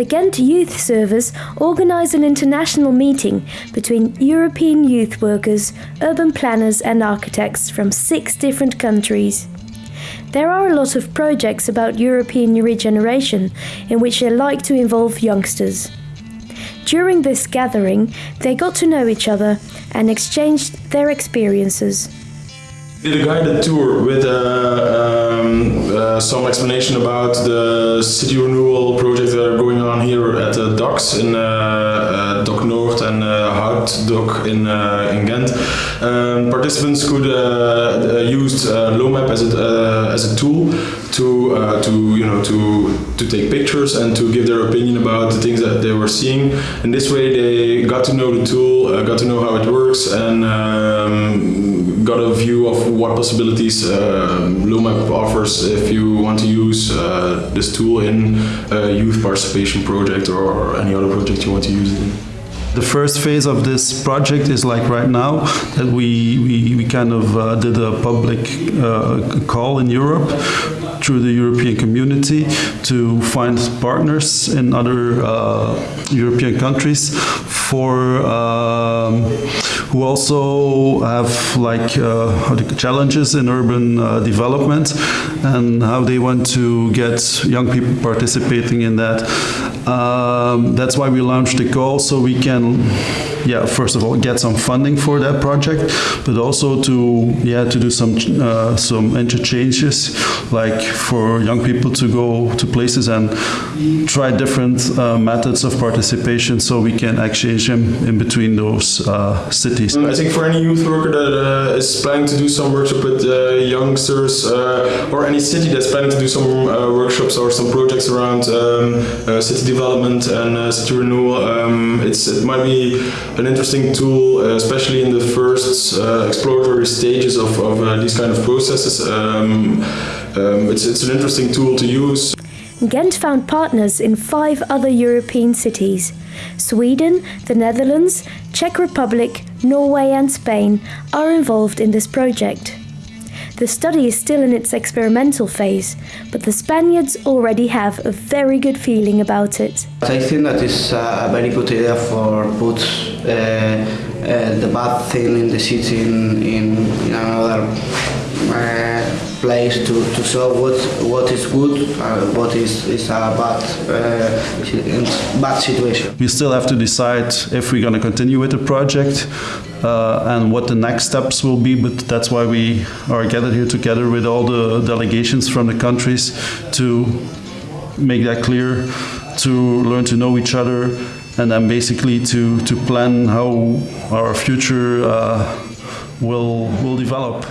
The Ghent Youth Service organised an international meeting between European youth workers, urban planners, and architects from six different countries. There are a lot of projects about European regeneration in which they like to involve youngsters. During this gathering, they got to know each other and exchanged their experiences. Did a guided tour with uh, um, uh, some explanation about the city renewal projects that are going on here at the docks in Hout in, uh, in Ghent. Um, participants could uh, uh, use LOMAP as a, as a tool to uh, to you know to to take pictures and to give their opinion about the things that they were seeing. In this way, they got to know the tool, uh, got to know how it works, and um, got a view of what possibilities uh, offers if you want to use uh, this tool in a youth participation project or any other project you want to use it in. The first phase of this project is like right now that we, we, we kind of uh, did a public uh, call in Europe through the European community to find partners in other uh, European countries for um, who also have like uh, challenges in urban uh, development and how they want to get young people participating in that. Um, that's why we launched the call so we can, yeah, first of all get some funding for that project, but also to yeah to do some uh, some interchanges, like for young people to go to places and try different uh, methods of participation, so we can exchange them in between those uh, cities. I think for any youth worker that uh, is planning to do some workshop with uh, youngsters uh, or any city that's planning to do some workshops or some projects around um, city development and city renewal, um, it's, it might be an interesting tool, uh, especially in the first uh, exploratory stages of, of uh, these kind of processes. Um, um, it's, it's an interesting tool to use. Ghent found partners in five other European cities. Sweden, the Netherlands, Czech Republic, Norway, and Spain are involved in this project. The study is still in its experimental phase, but the Spaniards already have a very good feeling about it. I think that is a very good idea for put uh, uh, the bad thing in the city in, in, in another uh, place to, to show what what is good, what is, is a bad uh, bad situation. We still have to decide if we're going to continue with the project uh, and what the next steps will be, but that's why we are gathered here together with all the delegations from the countries to make that clear, to learn to know each other, and then basically to, to plan how our future uh, will, will develop.